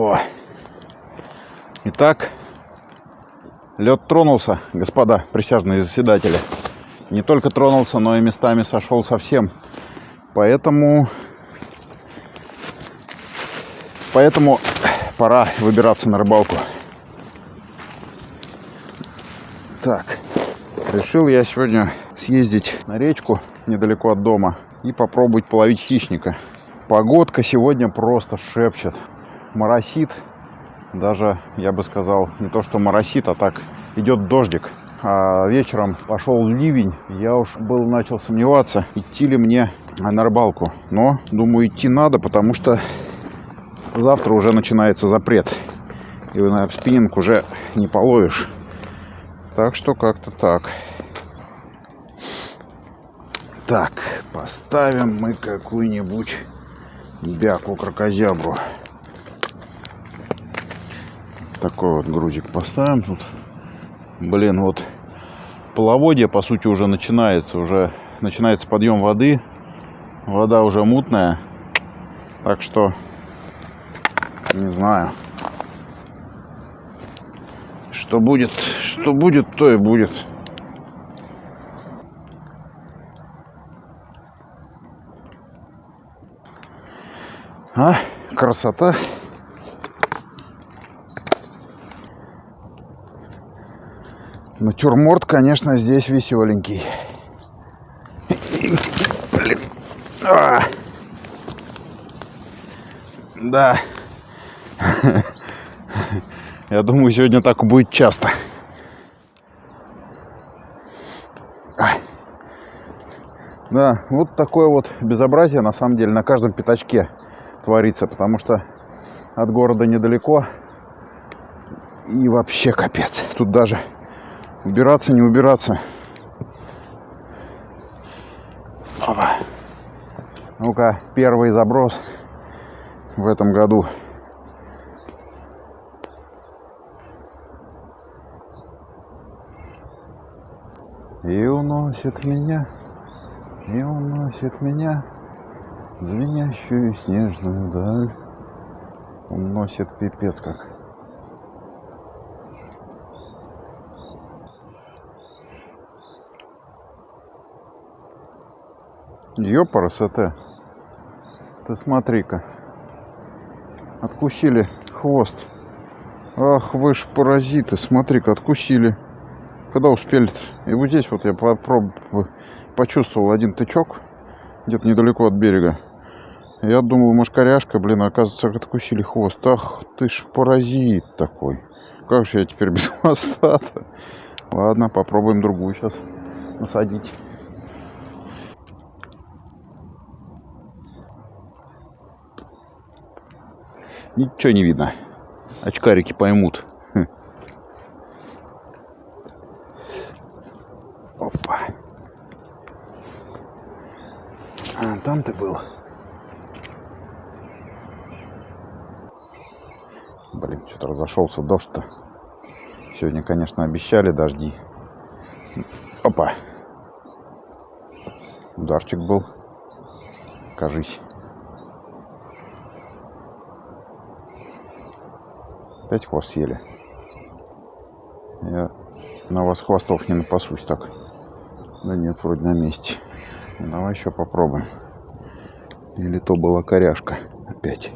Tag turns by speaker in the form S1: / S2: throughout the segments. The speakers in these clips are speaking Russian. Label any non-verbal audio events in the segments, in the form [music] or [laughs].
S1: О. Итак, лед тронулся, господа присяжные заседатели. Не только тронулся, но и местами сошел совсем. Поэтому... Поэтому пора выбираться на рыбалку. Так, решил я сегодня съездить на речку недалеко от дома и попробовать половить хищника. Погодка сегодня просто шепчет. Моросит. Даже, я бы сказал, не то что моросит, а так идет дождик. А вечером пошел ливень. Я уж был начал сомневаться, идти ли мне на рыбалку. Но, думаю, идти надо, потому что завтра уже начинается запрет. И на спиннинг уже не половишь. Так что как-то так. Так, поставим мы какую-нибудь бяку-крокозябру. Такой вот грузик поставим тут. Блин, вот половодье, по сути, уже начинается. Уже начинается подъем воды. Вода уже мутная. Так что, не знаю. Что будет, что будет, то и будет. А, красота. Натюрморт, конечно, здесь веселенький. Блин. А. Да. [laughs] Я думаю, сегодня так будет часто. Да, вот такое вот безобразие на самом деле на каждом пятачке творится, потому что от города недалеко и вообще капец. Тут даже убираться, не убираться. Опа. Ну-ка, первый заброс в этом году. И уносит меня, и уносит меня звенящую снежную даль. Уносит пипец как. Ёпарасоте. Ты смотри-ка. Откусили хвост. Ах, вы ж паразиты. Смотри-ка, откусили. Когда успели -то? И вот здесь вот я попроб... почувствовал один тычок. Где-то недалеко от берега. Я думал, мошкаряшка, блин, оказывается, откусили хвост. Ах, ты ж паразит такой. Как же я теперь [laughs] без хвоста-то? Ладно, попробуем другую сейчас насадить. Ничего не видно. Очкарики поймут. Хм. Опа. А, там ты был. Блин, что-то разошелся дождь-то. Сегодня, конечно, обещали дожди. Опа. Ударчик был. Кажись. Опять хвост съели. Я на вас хвостов не напасусь так. Да нет, вроде на месте. Ну, давай еще попробуем. Или то была коряшка опять.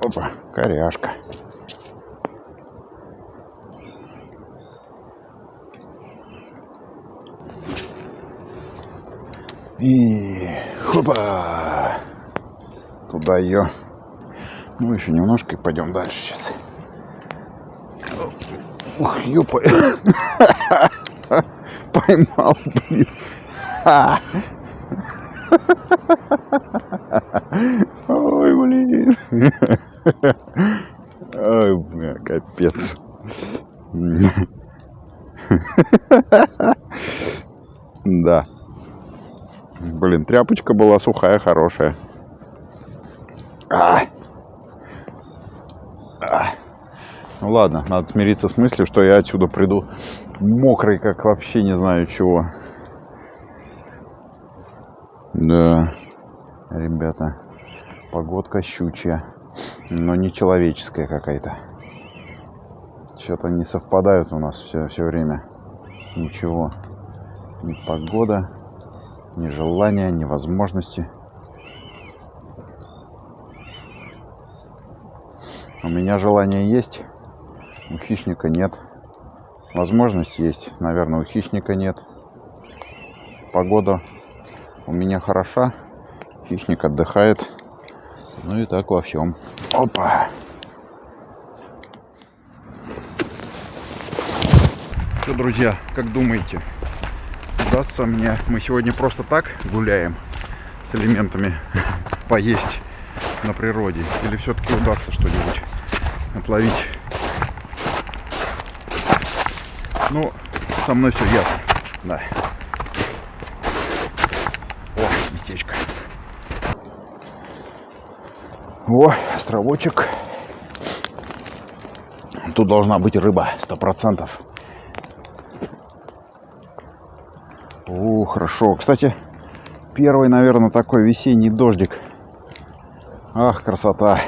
S1: Опа, коряшка. И хопа! Туда ее. Ну, еще немножко и пойдем дальше сейчас. Ух, ёпа. [laughs] Поймал, блин. [laughs] Ой, блин. Ой, бля, капец. [laughs] Да. Блин, тряпочка была сухая, хорошая. А! А! Ну ладно, надо смириться с мыслью, что я отсюда приду мокрый, как вообще не знаю чего. Да, ребята, погодка щучья, но не человеческая какая-то. Что-то не совпадают у нас все, все время. Ничего. Ни погода, ни желания, ни возможности. У меня желание есть, у хищника нет. Возможность есть, наверное, у хищника нет. Погода у меня хороша, хищник отдыхает. Ну и так во всем. Опа! Что, друзья, как думаете, удастся мне... Мы сегодня просто так гуляем с элементами [laughs] поесть на природе? Или все-таки удастся что-нибудь отловить? Ну, со мной все ясно, да. О, местечко. О, островочек. Тут должна быть рыба, сто процентов. О, хорошо. Кстати, первый, наверное, такой весенний дождик. Ах, красота.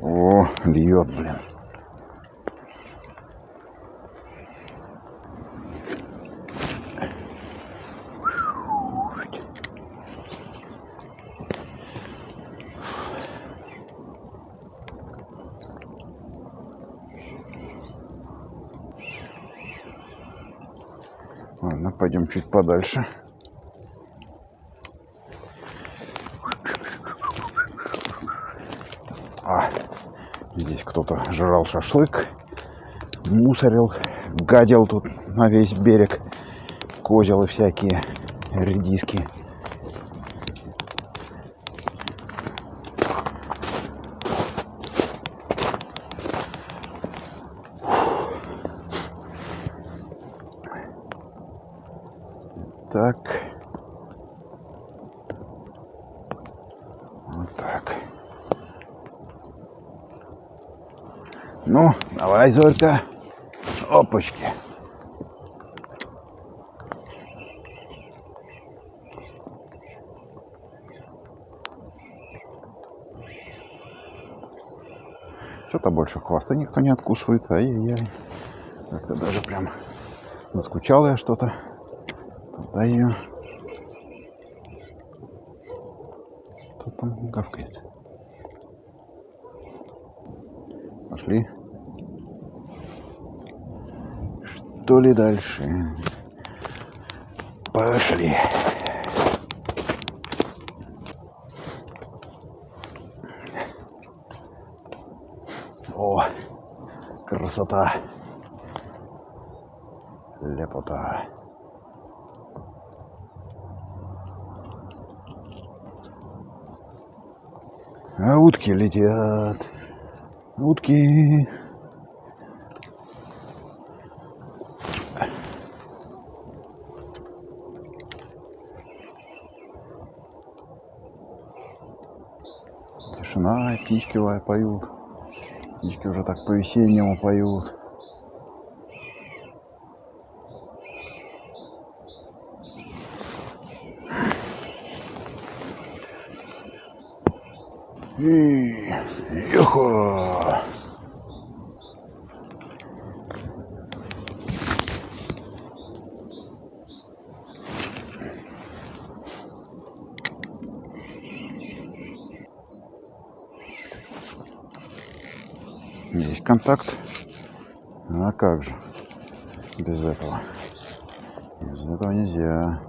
S1: О, льет, блин. Ладно, пойдем чуть подальше. А, здесь кто-то жрал шашлык, мусорил, гадил тут на весь берег. Козелы всякие, редиски. Так. Вот так. Ну, давай, Зорька. Опачки. Что-то больше хвоста никто не откусывает. Ай-яй-яй. Как-то даже прям наскучал я что-то. Туда ее. Кто там гавкает? Пошли. Что ли дальше? Пошли. О, красота. Лепота. А утки летят. Утки. Тишина, птички поют. Птички уже так по-весеннему поют. И Йохо! Есть контакт. А как же? Без этого. Без этого нельзя.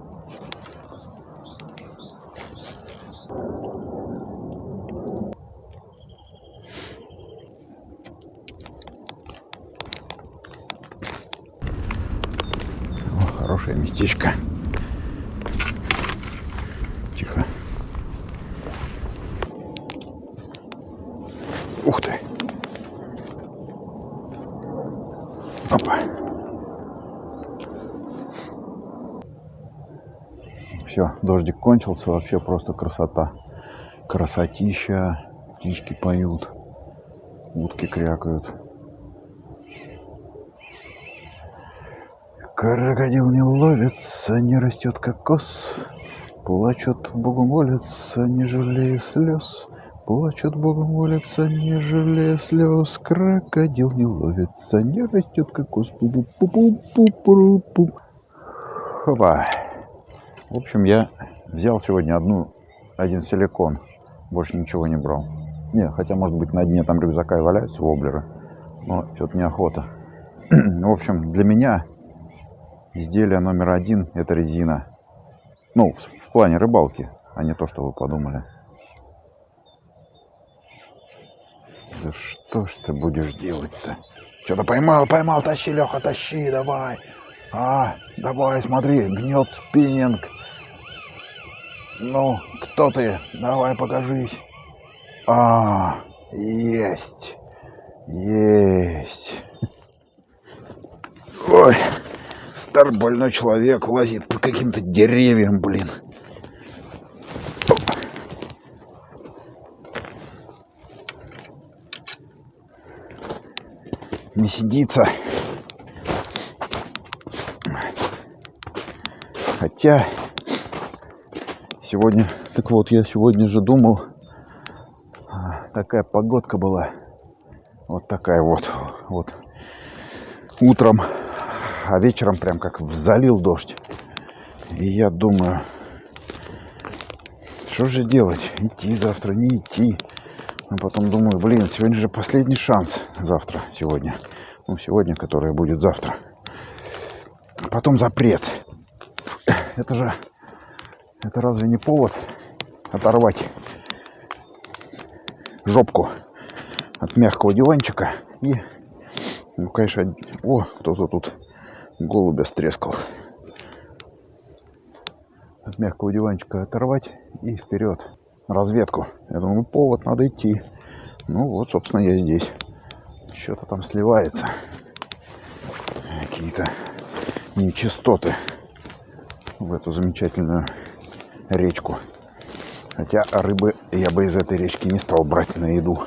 S1: Хорошее местечко. Все, дождик кончился, вообще просто красота. Красотища, птички поют, утки крякают. Крокодил не ловится, не растет кокос. Плачут, Богу молятся, не жалея слез. Плачут, Богу молятся, не жалея слез. Крокодил не ловится, не растет кокос. пу пу пу пу пу пу Хопа. В общем, я взял сегодня одну, один силикон. Больше ничего не брал. Не, хотя, может быть, на дне там рюкзака и валяются воблеры. Но что-то неохота. [clears throat] В общем, для меня изделие номер один – это резина. Ну, в, в плане рыбалки, а не то, что вы подумали. Да что ж ты будешь делать-то? Что-то поймал, поймал, тащи, Леха, тащи, давай. А, давай, смотри, гнет спиннинг. Ну, кто ты? Давай, покажись. А, есть. Есть. Ой. Старый больной человек лазит по каким-то деревьям, блин. Не сидится. Хотя сегодня, так вот, я сегодня же думал, а, такая погодка была, вот такая вот, вот, утром а вечером прям как залил дождь. И я думаю, что же делать? Идти завтра, не идти. А потом думаю, блин, сегодня же последний шанс завтра, сегодня. Ну, сегодня, которое будет завтра. Потом запрет. Это же, это разве не повод оторвать жопку от мягкого диванчика и, ну, конечно, о, кто-то тут голубя стрескал. От мягкого диванчика оторвать и вперед. Разведку. Я думаю, ну, повод, надо идти. Ну вот, собственно, я здесь. Что-то там сливается. Какие-то нечистоты в эту замечательную речку. Хотя рыбы я бы из этой речки не стал брать на еду.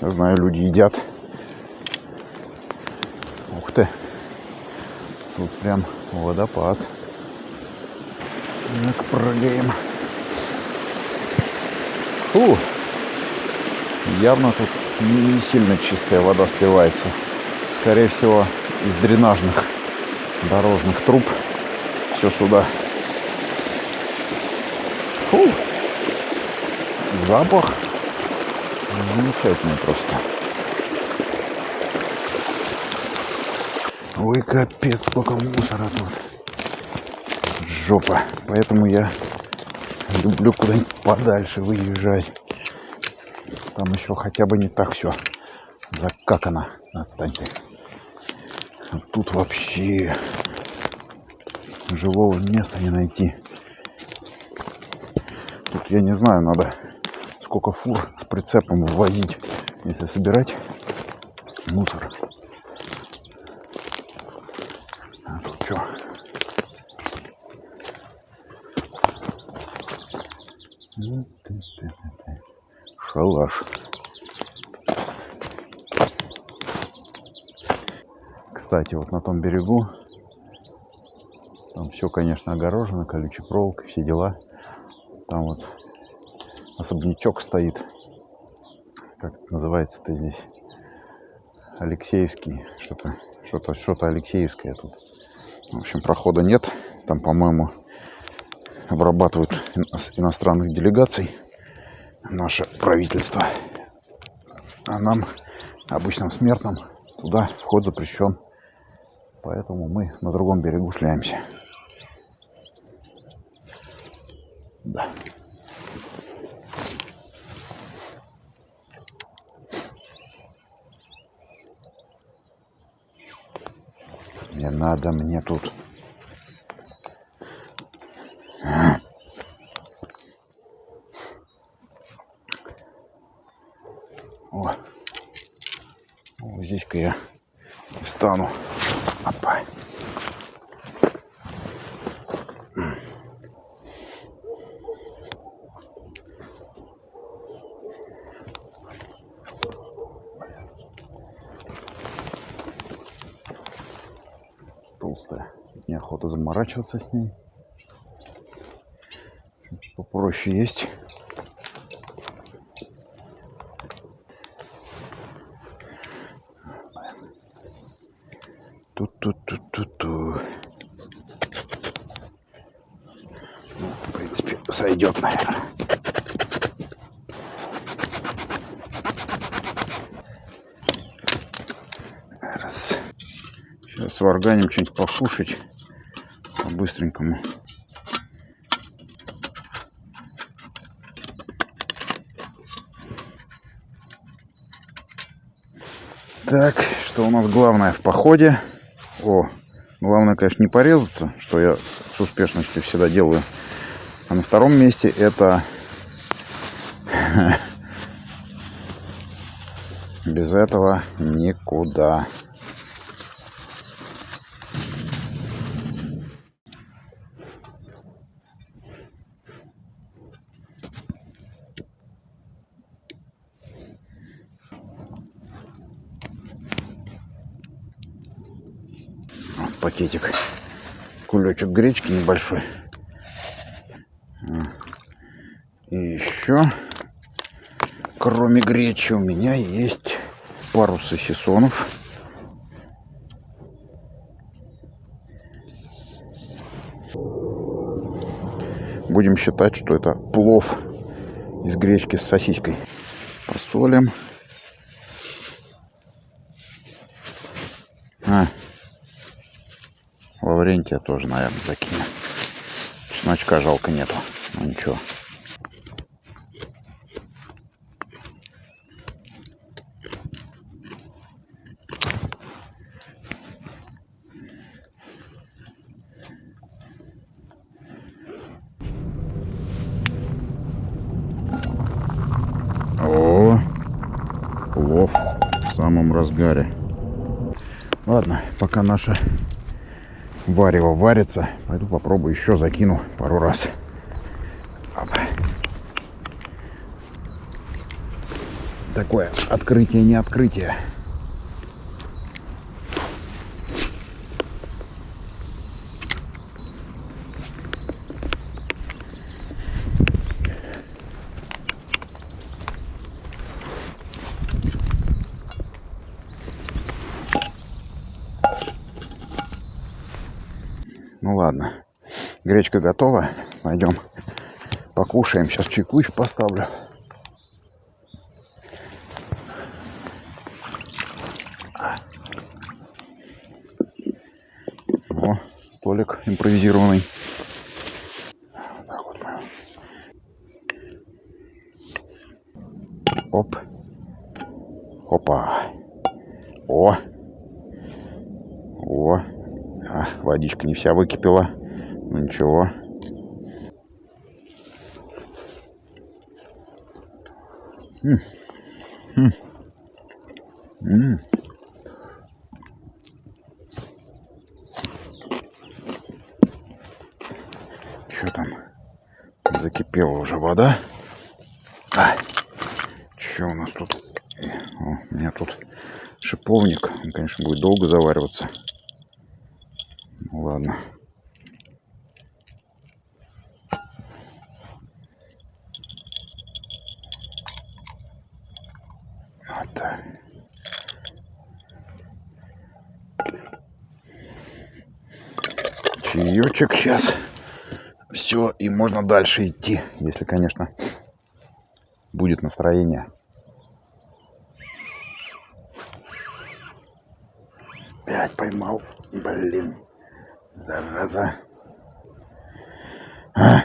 S1: Я знаю, люди едят. Ух ты. Тут прям водопад. Так, прыгаем. Фу! Явно тут не сильно чистая вода сливается. Скорее всего, из дренажных дорожных труб все сюда. Запах замечательный просто. Ой, капец, сколько мусора тут. Жопа. Поэтому я люблю куда-нибудь подальше выезжать. Там еще хотя бы не так все закакано. Отстань ты. Тут вообще живого места не найти. Тут, я не знаю, надо сколько фур с прицепом ввозить, если собирать мусор. Что? Шалаш. Кстати, вот на том берегу, там все, конечно, огорожено, колючей проволокой, все дела. Там вот особнячок стоит. Как называется-то здесь? Алексеевский. Что-то, что-то, что-то Алексеевское тут. В общем, прохода нет. Там, по-моему, обрабатывают иностранных делегаций наше правительство. А нам, обычным смертным, туда вход запрещен. Поэтому мы на другом берегу шляемся. Не надо мне тут. О, вот здесь-ка я встану. Опа. толстая. Неохота заморачиваться с ней. Попроще есть. Тут-тут-тут-тут-ту. Ну, в принципе, сойдет, наверное. Раз. Сейчас сварганим что-нибудь покушать по-быстренькому. Так, что у нас главное в походе? О, главное, конечно, не порезаться, что я с успешностью всегда делаю. А на втором месте это [laughs] без этого никуда. Пакетик. Кулечек гречки небольшой. И еще, кроме гречи, у меня есть пару сосисонов. Будем считать, что это плов из гречки с сосиской. Посолим. Лаврентия тоже, наверное, закинем. Чесночка жалко нету. Ну ничего. О, плов в самом разгаре. Ладно, пока наша варево варится, пойду попробую еще закину пару раз. Опа. Такое открытие не открытие. Ну ладно. Гречка готова. Пойдем покушаем. Сейчас чайку еще поставлю. О, столик импровизированный. Оп. Опа. О. О. А, водичка не вся выкипела. Ничего. М. М. М. Что там? Закипела уже вода. А, что у нас тут? О, у меня тут шиповник. Он, конечно, будет долго завариваться. Ну, ладно. Вот так. Чаечек сейчас. Все, и можно дальше идти, если, конечно, будет настроение. Опять поймал. Блин. Зараза. А?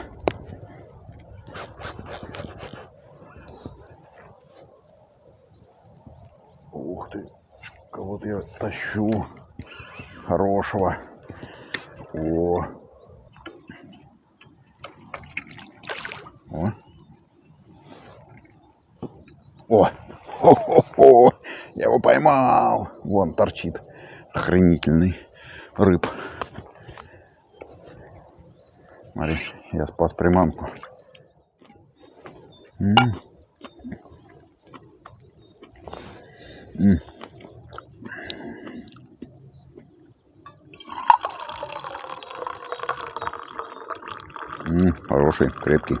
S1: Ух ты. Кого-то я тащу. Хорошего. О. Вау! Вон торчит охренительный рыб. Смотри, я спас приманку. М -м -м. Хороший, крепкий.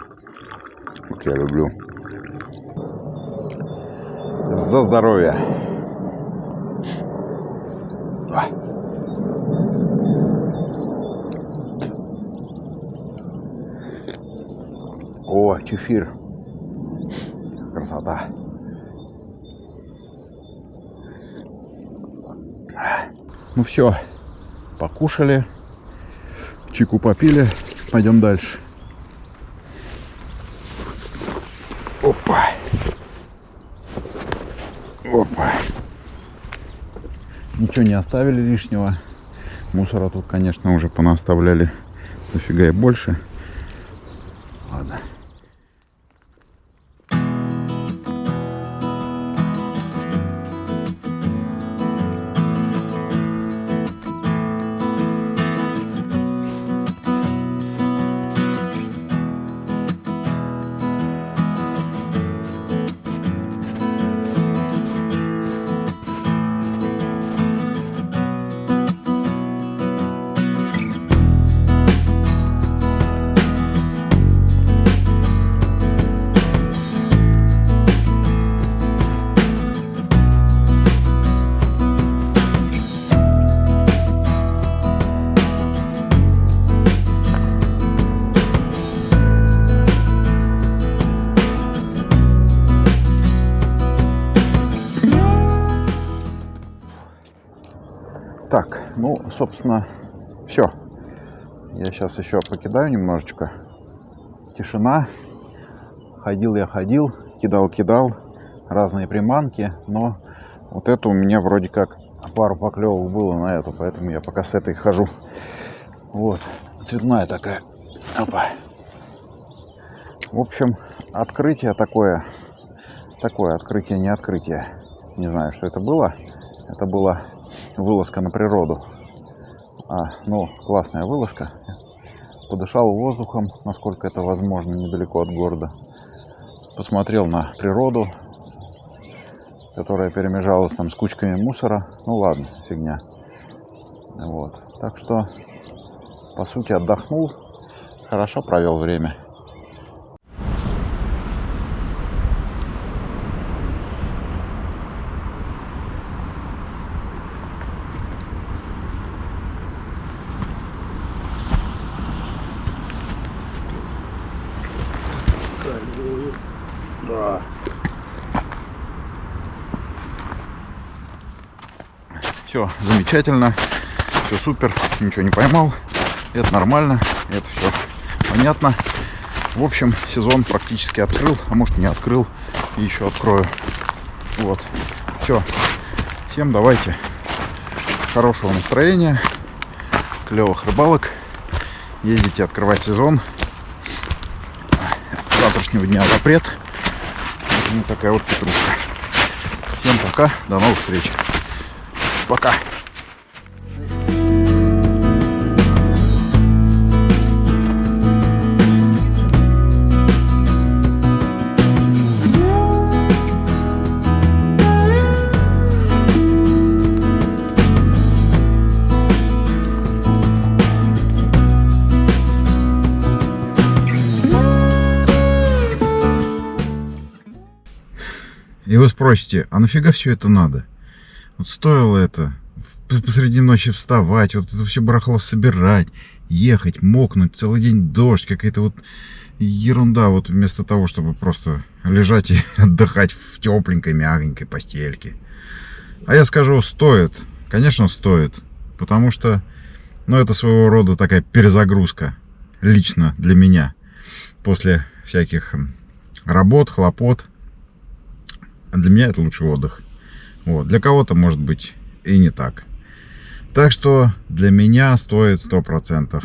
S1: Как я люблю. За здоровье! О, чефир. Красота. Ну все, покушали, чайку попили, пойдем дальше. Опа. Опа. Ничего не оставили лишнего. Мусора тут, конечно, уже понаставляли дофига и больше. Ладно. Ну, собственно, все. Я сейчас еще покидаю немножечко. Тишина. Ходил я ходил, кидал-кидал. Разные приманки. Но вот это у меня вроде как пару поклевок было на эту. Поэтому я пока с этой хожу. Вот. Цветная такая. Опа. В общем, открытие такое. Такое открытие, не открытие. Не знаю, что это было. Это было вылазка на природу. А, ну, классная вылазка. Подышал воздухом, насколько это возможно, недалеко от города. Посмотрел на природу, которая перемежалась там с кучками мусора. Ну ладно, фигня. Вот. Так что, по сути, отдохнул, хорошо провел время. Да. Все замечательно, все супер, ничего не поймал. Это нормально, это все понятно. В общем, сезон практически открыл, а может не открыл, и еще открою. Вот, все. Всем давайте хорошего настроения, клевых рыбалок. Ездите открывать сезон. С завтрашнего дня запрет. Вот такая вот петрушка. Всем пока, до новых встреч. Пока. И вы спросите, а нафига все это надо? Вот стоило это посреди ночи вставать, вот это все барахло собирать, ехать, мокнуть, целый день дождь, какая-то вот ерунда, вот вместо того, чтобы просто лежать и [laughs] отдыхать в тепленькой, мягенькой постельке. А я скажу, стоит, конечно стоит, потому что, ну, это своего рода такая перезагрузка, лично для меня, после всяких работ, хлопот, для меня это лучший отдых. Вот. Для кого-то может быть и не так. Так что для меня стоит 100%.